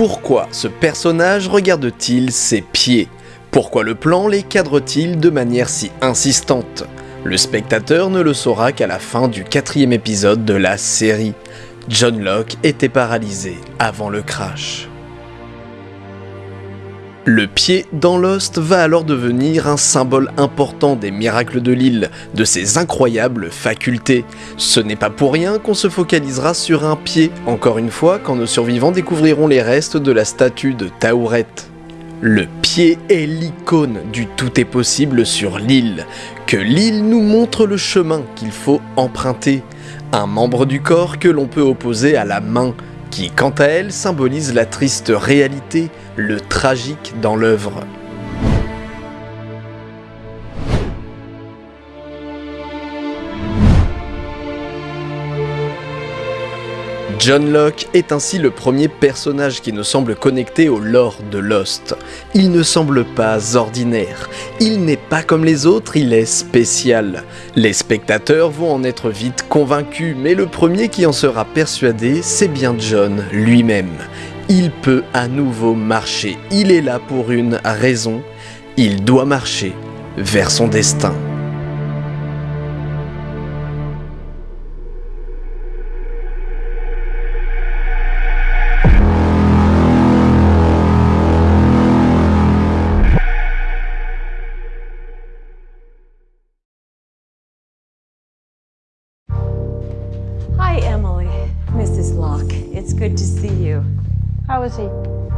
Pourquoi ce personnage regarde-t-il ses pieds? Pourquoi le plan les cadre-t-il de manière si insistante? Le spectateur ne le saura qu'à la fin du quatrième épisode de la série. John Locke était paralysé avant le crash. Le pied dans Lost va alors devenir un symbole important des miracles de l'île, de ses incroyables facultés. Ce n'est pas pour rien qu'on se focalisera sur un pied, encore une fois quand nos survivants découvriront les restes de la statue de Taouret. Le pied est l'icône du tout est possible sur l'île, que l'île nous montre le chemin qu'il faut emprunter, un membre du corps que l'on peut opposer à la main, qui quant à elle symbolise la triste réalité, le tragique dans l'œuvre. John Locke est ainsi le premier personnage qui nous semble connecté au lore de Lost. Il ne semble pas ordinaire, il n'est pas comme les autres, il est spécial. Les spectateurs vont en être vite convaincus, mais le premier qui en sera persuadé, c'est bien John lui-même. Il peut à nouveau marcher, il est là pour une raison, il doit marcher vers son destin. How is he?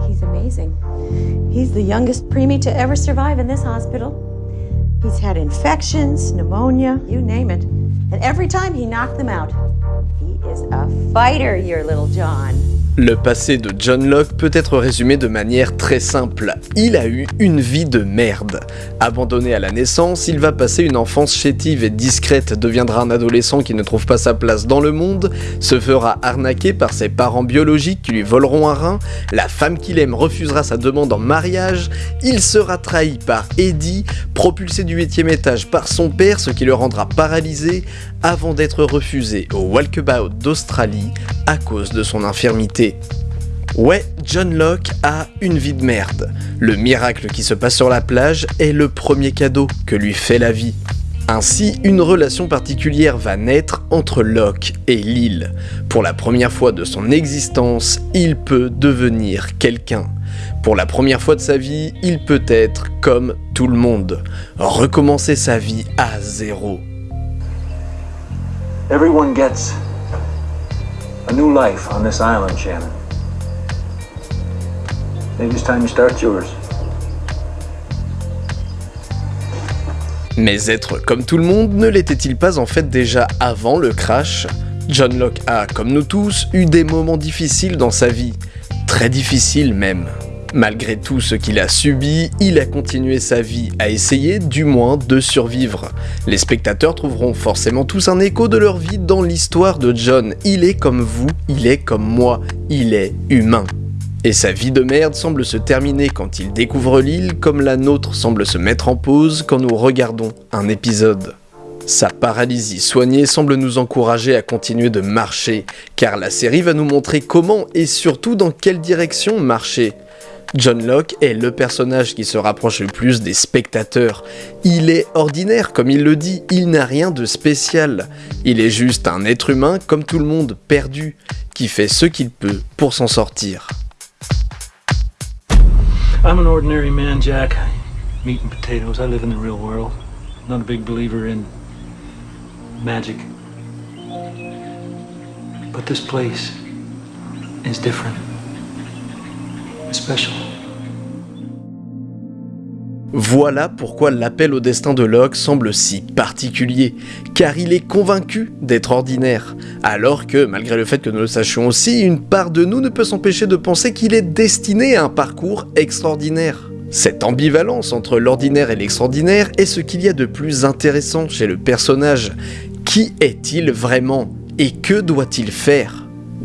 He's amazing. He's the youngest preemie to ever survive in this hospital. He's had infections, pneumonia, you name it. And every time he knocked them out. He is a fighter, your little John. Le passé de John Locke peut être résumé de manière très simple. Il a eu une vie de merde. Abandonné à la naissance, il va passer une enfance chétive et discrète, deviendra un adolescent qui ne trouve pas sa place dans le monde, se fera arnaquer par ses parents biologiques qui lui voleront un rein, la femme qu'il aime refusera sa demande en mariage, il sera trahi par Eddie, propulsé du 8 étage par son père, ce qui le rendra paralysé, avant d'être refusé au Walkabout d'Australie à cause de son infirmité. Ouais, John Locke a une vie de merde. Le miracle qui se passe sur la plage est le premier cadeau que lui fait la vie. Ainsi, une relation particulière va naître entre Locke et l'île. Pour la première fois de son existence, il peut devenir quelqu'un. Pour la première fois de sa vie, il peut être comme tout le monde, recommencer sa vie à zéro. Mais être comme tout le monde ne l'était-il pas en fait déjà avant le crash? John Locke a, comme nous tous, eu des moments difficiles dans sa vie. Très difficiles même. Malgré tout ce qu'il a subi, il a continué sa vie à essayer du moins de survivre. Les spectateurs trouveront forcément tous un écho de leur vie dans l'histoire de John. Il est comme vous, il est comme moi, il est humain. Et sa vie de merde semble se terminer quand il découvre l'île comme la nôtre semble se mettre en pause quand nous regardons un épisode. Sa paralysie soignée semble nous encourager à continuer de marcher, car la série va nous montrer comment et surtout dans quelle direction marcher. John Locke est le personnage qui se rapproche le plus des spectateurs. Il est ordinaire, comme il le dit, il n'a rien de spécial. Il est juste un être humain comme tout le monde, perdu, qui fait ce qu'il peut pour s'en sortir. I'm an ordinary man, Jack. Meat and potatoes. I live in the real world. Not a big believer in magic. But this place is different. Voilà pourquoi l'appel au destin de Locke semble si particulier, car il est convaincu d'être ordinaire, alors que, malgré le fait que nous le sachions aussi, une part de nous ne peut s'empêcher de penser qu'il est destiné à un parcours extraordinaire. Cette ambivalence entre l'ordinaire et l'extraordinaire est ce qu'il y a de plus intéressant chez le personnage. Qui est-il vraiment Et que doit-il faire?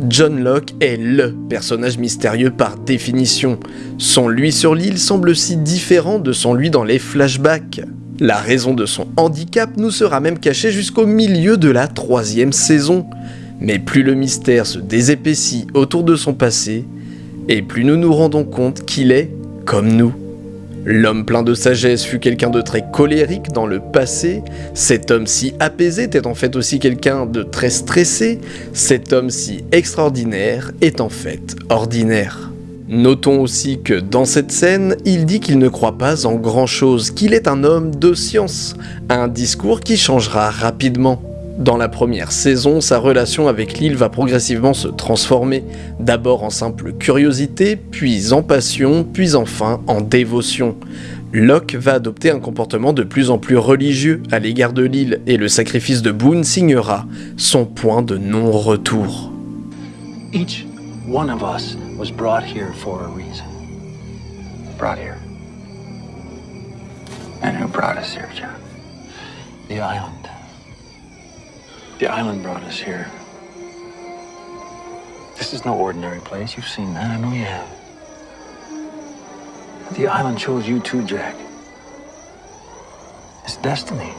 John Locke est LE personnage mystérieux par définition. Son lui sur l'île semble si différent de son lui dans les flashbacks. La raison de son handicap nous sera même cachée jusqu'au milieu de la troisième saison. Mais plus le mystère se désépaissit autour de son passé, et plus nous nous rendons compte qu'il est comme nous. L'homme plein de sagesse fut quelqu'un de très colérique dans le passé, cet homme si apaisé était en fait aussi quelqu'un de très stressé, cet homme si extraordinaire est en fait ordinaire. Notons aussi que dans cette scène, il dit qu'il ne croit pas en grand chose, qu'il est un homme de science, un discours qui changera rapidement. Dans la première saison, sa relation avec l'île va progressivement se transformer, d'abord en simple curiosité, puis en passion, puis enfin en dévotion. Locke va adopter un comportement de plus en plus religieux à l'égard de l'île et le sacrifice de Boone signera son point de non-retour. Each one of us was brought here for a reason. Brought here. And who brought us here, John? The island. The island brought us here. This is no ordinary place. You've seen that. I know you have. The island chose you too, Jack. It's destiny.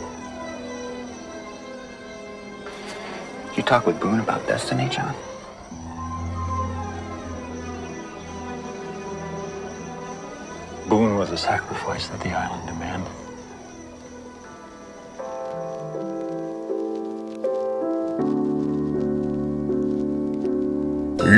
You talk with Boone about destiny, John? Boone was a sacrifice that the island demanded.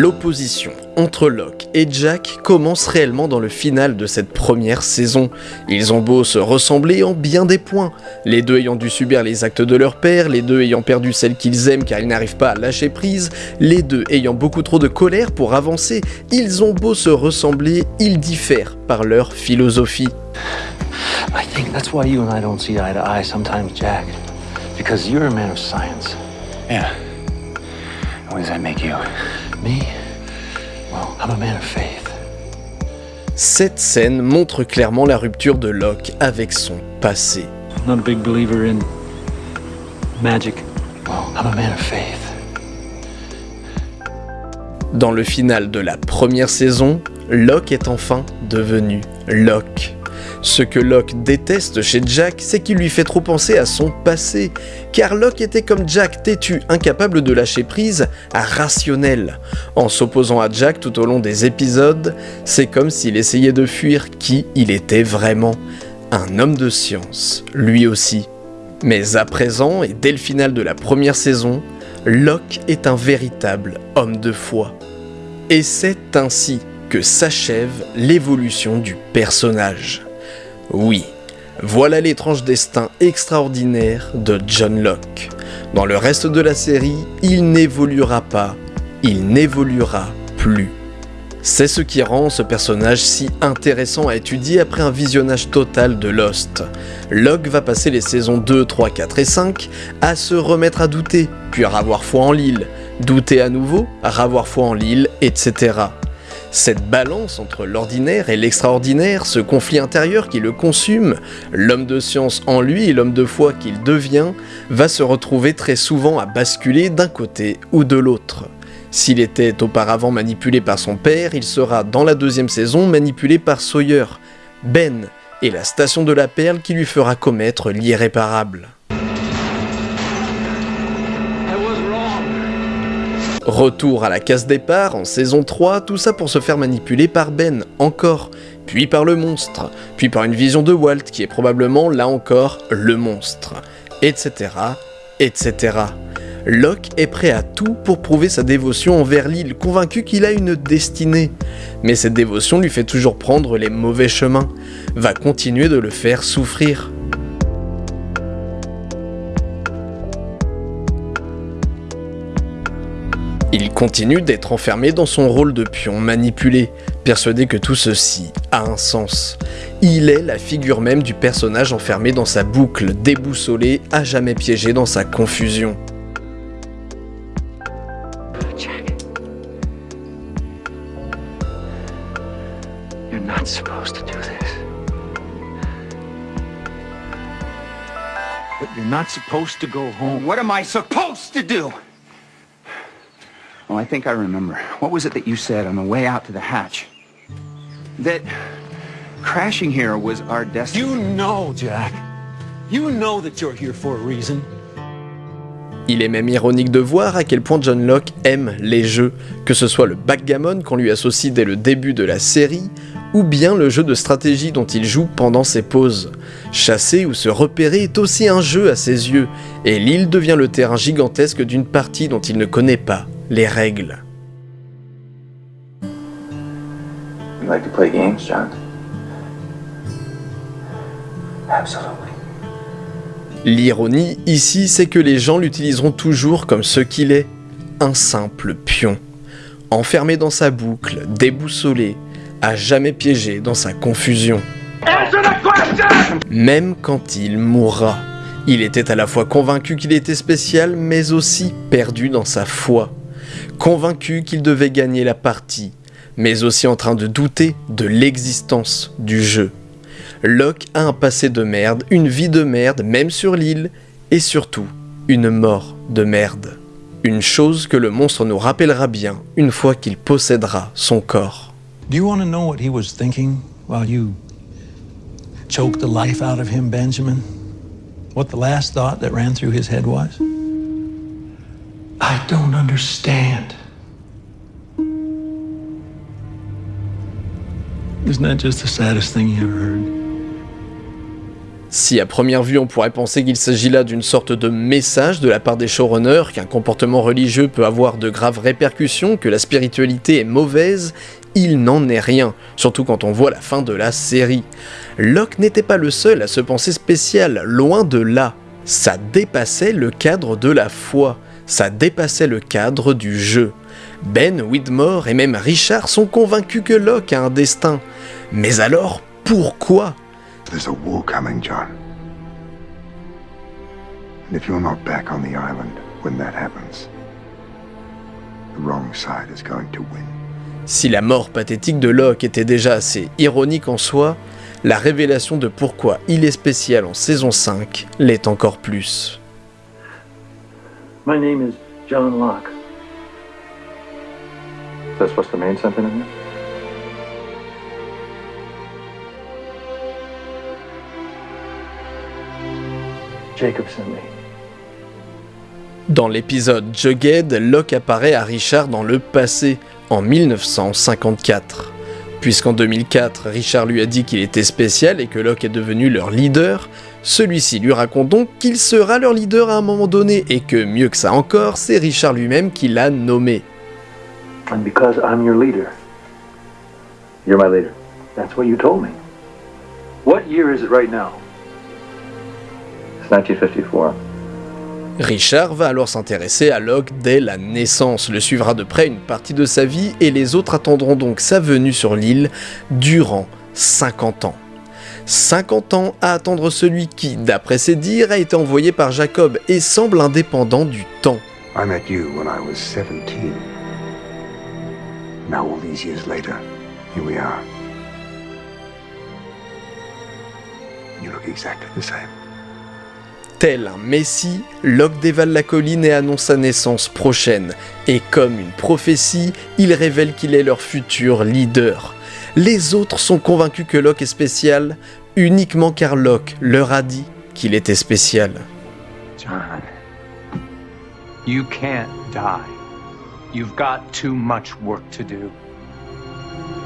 L'opposition entre Locke et Jack commence réellement dans le final de cette première saison. Ils ont beau se ressembler en bien des points, les deux ayant dû subir les actes de leur père, les deux ayant perdu celle qu'ils aiment car ils n'arrivent pas à lâcher prise, les deux ayant beaucoup trop de colère pour avancer, ils ont beau se ressembler, ils diffèrent par leur philosophie. I think that's why you and I don't see eye to eye sometimes, Jack. Because you're a man of science. Yeah. What does that make you? Me? Well, I'm a man of faith. Cette scène montre clairement la rupture de Locke avec son passé. I'm not a big believer in magic. Well, I'm a man of faith. Dans le final de la première saison, Locke est enfin devenu Locke. Ce que Locke déteste chez Jack, c'est qu'il lui fait trop penser à son passé, car Locke était comme Jack têtu, incapable de lâcher prise, à rationnel. En s'opposant à Jack tout au long des épisodes, c'est comme s'il essayait de fuir qui il était vraiment. Un homme de science, lui aussi. Mais à présent, et dès le final de la première saison, Locke est un véritable homme de foi. Et c'est ainsi que s'achève l'évolution du personnage. Oui, voilà l'étrange destin extraordinaire de John Locke. Dans le reste de la série, il n'évoluera pas, il n'évoluera plus. C'est ce qui rend ce personnage si intéressant à étudier après un visionnage total de Lost. Locke va passer les saisons 2, 3, 4 et 5 à se remettre à douter, puis à avoir foi en l'île, douter à nouveau, à avoir foi en l'île, etc. Cette balance entre l'ordinaire et l'extraordinaire, ce conflit intérieur qui le consume, l'homme de science en lui et l'homme de foi qu'il devient, va se retrouver très souvent à basculer d'un côté ou de l'autre. S'il était auparavant manipulé par son père, il sera dans la deuxième saison manipulé par Sawyer, Ben et la station de la perle qui lui fera commettre l'irréparable. Retour à la case départ en saison 3, tout ça pour se faire manipuler par Ben, encore, puis par le monstre, puis par une vision de Walt qui est probablement là encore le monstre, etc., etc. Locke est prêt à tout pour prouver sa dévotion envers l'île, convaincu qu'il a une destinée. Mais cette dévotion lui fait toujours prendre les mauvais chemins, va continuer de le faire souffrir. Il continue d'être enfermé dans son rôle de pion manipulé, persuadé que tout ceci a un sens. Il est la figure même du personnage enfermé dans sa boucle, déboussolé, à jamais piégé dans sa confusion. Jack. You're not supposed to do this. But you're not supposed to go home. What am I supposed to do? Oh, I think I remember. What was it that you said on the way out to the hatch? That crashing here was our destiny. You know, Jack. You know that you're here for a reason. Il est même ironique de voir à quel point John Locke aime les jeux, que ce soit le backgammon qu'on lui associe dès le début de la série, ou bien le jeu de stratégie dont il joue pendant ses pauses. Chasser ou se repérer est aussi un jeu à ses yeux, et l'île devient le terrain gigantesque d'une partie dont il ne connaît pas les règles. You like to play games, John? Absolutely. L'ironie ici, c'est que les gens l'utiliseront toujours comme ce qu'il est, un simple pion. Enfermé dans sa boucle, déboussolé, à jamais piégé dans sa confusion. Même quand il mourra, il était à la fois convaincu qu'il était spécial, mais aussi perdu dans sa foi. Convaincu qu'il devait gagner la partie, mais aussi en train de douter de l'existence du jeu. Locke a un passé de merde, une vie de merde, même sur l'île, et surtout, une mort de merde. Une chose que le monstre nous rappellera bien une fois qu'il possédera son corps. Do you want to know what he was thinking while you choked the life out of him, Benjamin? What the last thought that ran through his head was? I don't understand. Isn't that just the saddest thing you ever heard? Si à première vue on pourrait penser qu'il s'agit là d'une sorte de message de la part des showrunners, qu'un comportement religieux peut avoir de graves répercussions, que la spiritualité est mauvaise, il n'en est rien, surtout quand on voit la fin de la série. Locke n'était pas le seul à se penser spécial, loin de là. Ça dépassait le cadre de la foi, ça dépassait le cadre du jeu. Ben, Widmore et même Richard sont convaincus que Locke a un destin. Mais alors, pourquoi? There's a war coming, John. And if you're not back on the island when that happens, the wrong side is going to win. Si la mort pathétique de Locke était déjà assez ironique en soi, la révélation de pourquoi il est spécial en saison 5 l'est encore plus. My name is John Locke. That's what's the main sentiment here? Jacob sent me. Dans l'épisode Jughead, Locke apparaît à Richard dans le passé, en 1954. Puisqu'en 2004, Richard lui a dit qu'il était spécial et que Locke est devenu leur leader, celui-ci lui raconte donc qu'il sera leur leader à un moment donné et que, mieux que ça encore, c'est Richard lui-même qui l'a nommé. And because I'm your leader, You're my leader. that's what you told me. What year is it right now? It's 1954. Richard va alors s'intéresser à Locke dès la naissance, le suivra de près une partie de sa vie et les autres attendront donc sa venue sur l'île durant 50 ans. 50 ans à attendre celui qui, d'après ses dires, a été envoyé par Jacob et semble indépendant du temps. I met you when I was 17. Now, all these years later, here we are. You look exactly the same. Tel un messie, Locke dévale la colline et annonce sa naissance prochaine. Et comme une prophétie, il révèle qu'il est leur futur leader. Les autres sont convaincus que Locke est spécial, uniquement car Locke leur a dit qu'il était spécial. John, you can't die. You've got too much work to do.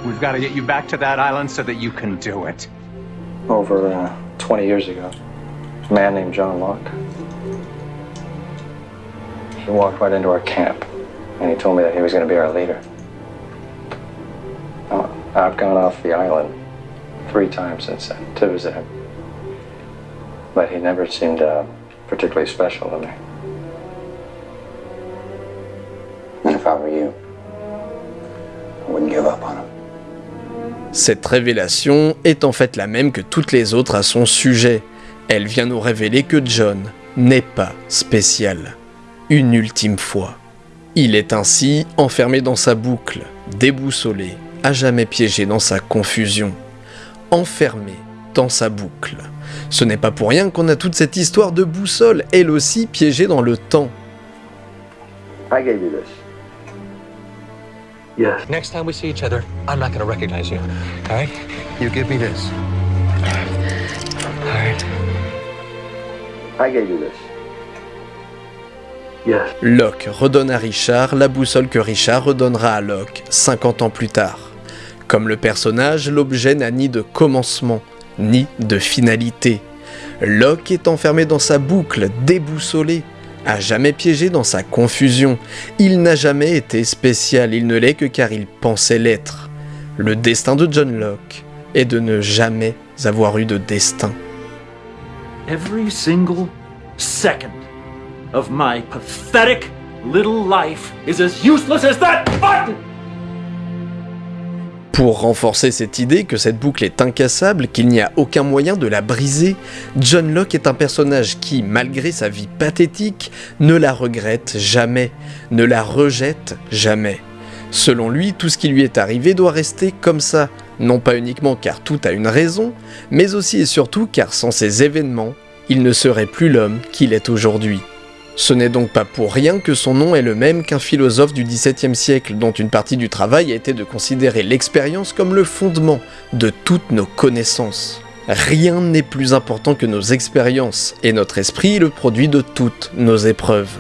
We've got to get you back to that island so that you can do it. over uh, 20 years ago. A man named John Locke. He walked right into our camp, and he told me that he was going to be our leader. Now, I've gone off the island three times since then to visit him, but he never seemed uh, particularly special to me. And if I were you, I wouldn't give up on him. Cette révélation est en fait la même que toutes les autres à son sujet. Elle vient nous révéler que John n'est pas spécial. Une ultime fois. Il est ainsi enfermé dans sa boucle, déboussolé, à jamais piégé dans sa confusion. Enfermé dans sa boucle. Ce n'est pas pour rien qu'on a toute cette histoire de boussole, elle aussi piégée dans le temps. I gave you this. Yes. Next time we see each other, I'm not going to recognize you. All right? You give me this. All right? I gave you this. Locke redonne à Richard la boussole que Richard redonnera à Locke 50 ans plus tard. Comme le personnage, l'objet n'a ni de commencement, ni de finalité. Locke est enfermé dans sa boucle, déboussolé, à jamais piégé dans sa confusion. Il n'a jamais été spécial, il ne l'est que car il pensait l'être. Le destin de John Locke est de ne jamais avoir eu de destin. Every single second of my pathetic little life is as useless as that button! Pour renforcer cette idée que cette boucle est incassable, qu'il n'y a aucun moyen de la briser, John Locke est un personnage qui, malgré sa vie pathétique, ne la regrette jamais, ne la rejette jamais. Selon lui, tout ce qui lui est arrivé doit rester comme ça, non pas uniquement car tout a une raison, mais aussi et surtout car sans ces événements, il ne serait plus l'homme qu'il est aujourd'hui. Ce n'est donc pas pour rien que son nom est le même qu'un philosophe du XVIIe siècle dont une partie du travail a été de considérer l'expérience comme le fondement de toutes nos connaissances. Rien n'est plus important que nos expériences, et notre esprit est le produit de toutes nos épreuves.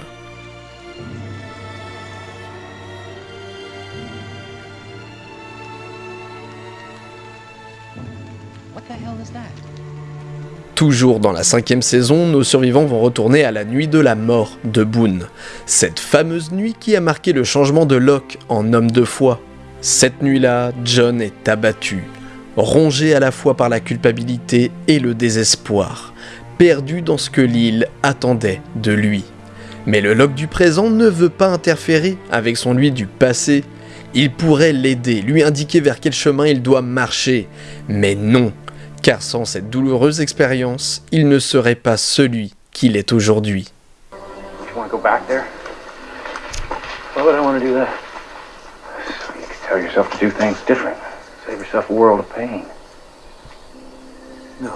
Toujours dans la cinquième saison, nos survivants vont retourner à la nuit de la mort de Boone. Cette fameuse nuit qui a marqué le changement de Locke en homme de foi. Cette nuit-là, John est abattu, rongé à la fois par la culpabilité et le désespoir, perdu dans ce que l'île attendait de lui. Mais le Locke du présent ne veut pas interférer avec son lui du passé. Il pourrait l'aider, lui indiquer vers quel chemin il doit marcher. Mais non, car sans cette douloureuse expérience, il ne serait pas celui qu'il est aujourd'hui. You want to go back there? Why would I want to do that? So you can tell yourself to do things different. Save yourself a world of pain. No.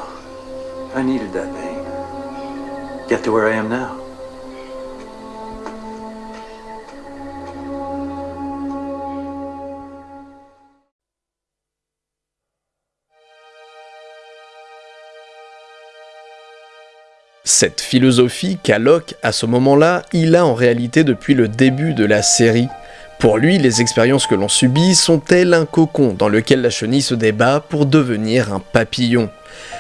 I needed that pain. Get to where I am now. Cette philosophie qu'a Locke à ce moment-là, il a en réalité depuis le début de la série. Pour lui, les expériences que l'on subit sont elles un cocon dans lequel la chenille se débat pour devenir un papillon?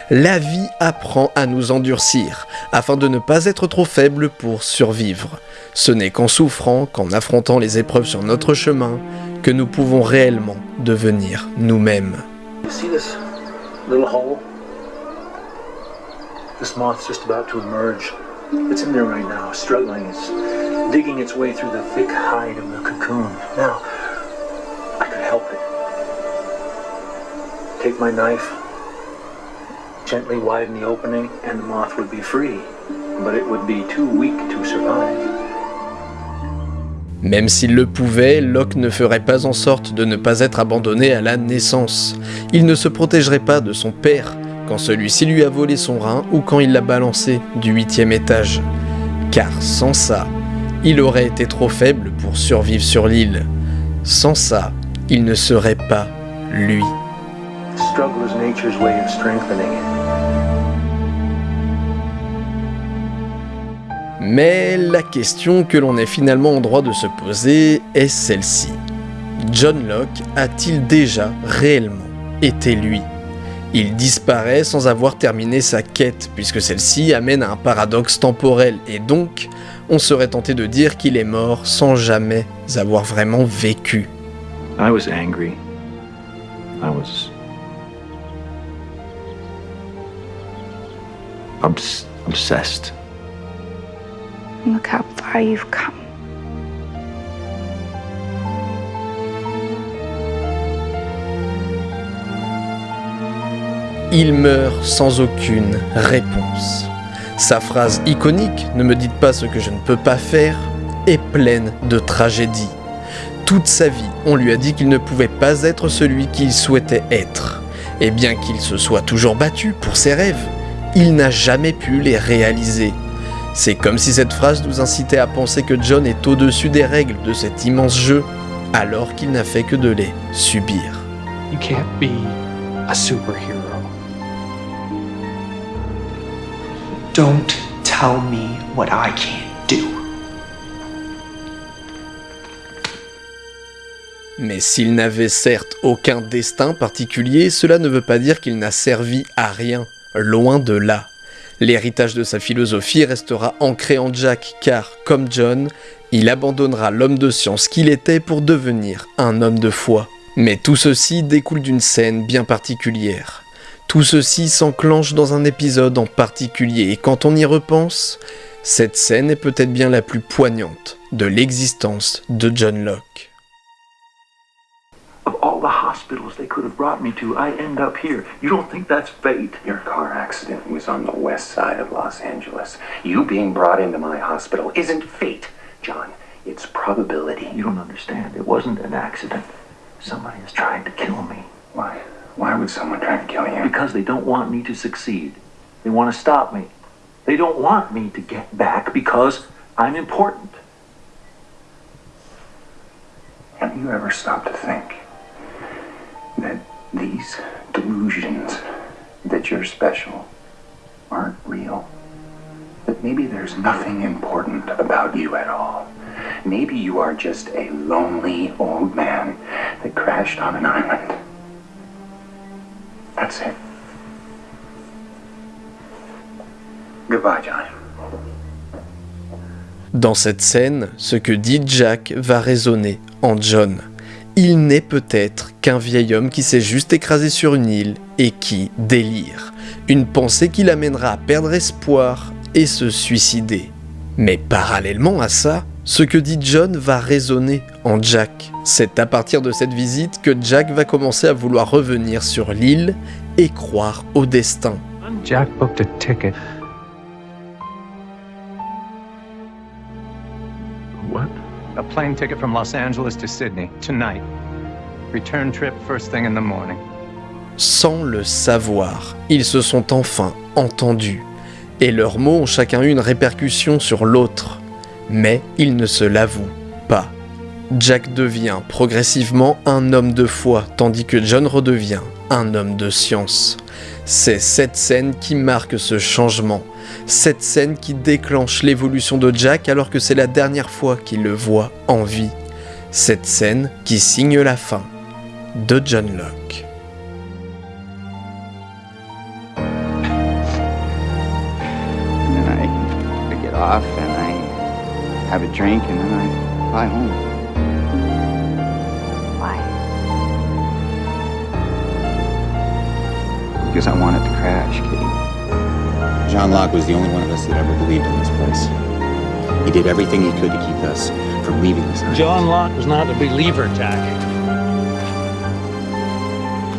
La vie apprend à nous endurcir, afin de ne pas être trop faible pour survivre. Ce n'est qu'en souffrant, qu'en affrontant les épreuves sur notre chemin, que nous pouvons réellement devenir nous-mêmes. This moth's just about to emerge. It's in there right now, struggling. It's digging its way through the thick hide of the cocoon. Now, I could help it. Take my knife, gently widen the opening, and the moth would be free. But it would be too weak to survive. Même s'il le pouvait, Locke ne ferait pas en sorte de ne pas être abandonné à la naissance. Il ne se protégerait pas de son père, quand celui-ci lui a volé son rein ou quand il l'a balancé du huitième étage. Car sans ça, il aurait été trop faible pour survivre sur l'île. Sans ça, il ne serait pas lui. Mais la question que l'on est finalement en droit de se poser est celle-ci. John Locke a-t-il déjà réellement été lui? Il disparaît sans avoir terminé sa quête, puisque celle-ci amène à un paradoxe temporel, et donc on serait tenté de dire qu'il est mort sans jamais avoir vraiment vécu. I was angry. I was obs- obsessed. Look how far you've come. Il meurt sans aucune réponse. Sa phrase iconique, ne me dites pas ce que je ne peux pas faire, est pleine de tragédie. Toute sa vie, on lui a dit qu'il ne pouvait pas être celui qu'il souhaitait être. Et bien qu'il se soit toujours battu pour ses rêves, il n'a jamais pu les réaliser. C'est comme si cette phrase nous incitait à penser que John est au-dessus des règles de cet immense jeu, alors qu'il n'a fait que de les subir. Don't tell me what I can't do. Mais s'il n'avait certes aucun destin particulier, cela ne veut pas dire qu'il n'a servi à rien, loin de là. L'héritage de sa philosophie restera ancré en Jack car, comme John, il abandonnera l'homme de science qu'il était pour devenir un homme de foi. Mais tout ceci découle d'une scène bien particulière. Tout ceci s'enclenche dans un épisode en particulier et quand on y repense, cette scène est peut-être bien la plus poignante de l'existence de John Locke. Of all the hospitals they could have brought me to, I end up here. You don't think that's fate? Your car accident was on the west side of Los Angeles. You being brought into my hospital isn't fate, John. It's probability. You don't understand. It wasn't an accident. Somebody is trying to kill me. Why? Why would someone try to kill you? Because they don't want me to succeed. They want to stop me. They don't want me to get back because I'm important. Have you ever stopped to think that these delusions that you're special aren't real? That maybe there's nothing important about you at all. Maybe you are just a lonely old man that crashed on an island. Goodbye. Dans cette scène, ce que dit Jack va résonner en John. Il n'est peut-être qu'un vieil homme qui s'est juste écrasé sur une île et qui délire. Une pensée qui l'amènera à perdre espoir et se suicider. Mais parallèlement à ça, ce que dit John va résonner en Jack. C'est à partir de cette visite que Jack va commencer à vouloir revenir sur l'île et croire au destin. Jack booked a ticket. What? A plane ticket from Los Angeles to Sydney, tonight. Return trip first thing in the morning. Sans le savoir, ils se sont enfin entendus, et leurs mots ont chacun eu une répercussion sur l'autre. Mais ils ne se l'avouent pas. Jack devient progressivement un homme de foi, tandis que John redevient un homme de science. C'est cette scène qui marque ce changement, cette scène qui déclenche l'évolution de Jack alors que c'est la dernière fois qu'il le voit en vie, cette scène qui signe la fin de John Locke. Because I want it to crash, Kitty. John Locke was the only one of us that ever believed in this place. He did everything he could to keep us from leaving this island. John Locke was not a believer, Jack.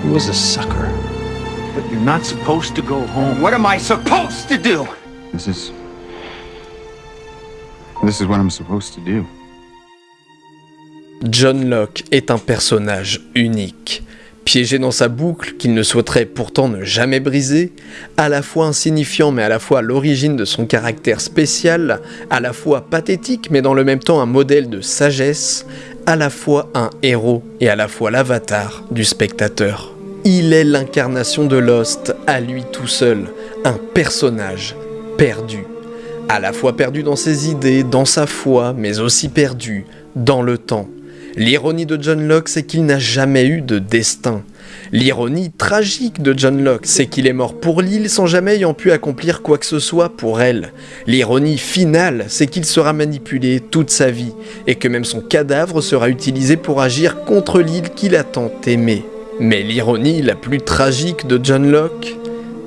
He was a sucker. But you're not supposed to go home. What am I supposed to do? This is. This is what I'm supposed to do. John Locke est un personnage unique. Piégé dans sa boucle qu'il ne souhaiterait pourtant ne jamais briser, à la fois insignifiant mais à la fois l'origine de son caractère spécial, à la fois pathétique mais dans le même temps un modèle de sagesse, à la fois un héros et à la fois l'avatar du spectateur. Il est l'incarnation de Lost à lui tout seul, un personnage perdu. À la fois perdu dans ses idées, dans sa foi, mais aussi perdu dans le temps. L'ironie de John Locke, c'est qu'il n'a jamais eu de destin. L'ironie tragique de John Locke, c'est qu'il est mort pour l'île sans jamais ayant pu accomplir quoi que ce soit pour elle. L'ironie finale, c'est qu'il sera manipulé toute sa vie, et que même son cadavre sera utilisé pour agir contre l'île qu'il a tant aimée. Mais l'ironie la plus tragique de John Locke,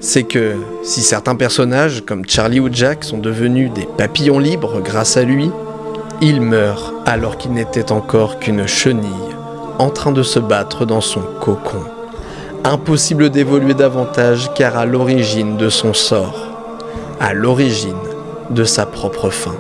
c'est que si certains personnages comme Charlie ou Jack sont devenus des papillons libres grâce à lui, il meurt alors qu'il n'était encore qu'une chenille en train de se battre dans son cocon. Impossible d'évoluer davantage car à l'origine de son sort, à l'origine de sa propre fin.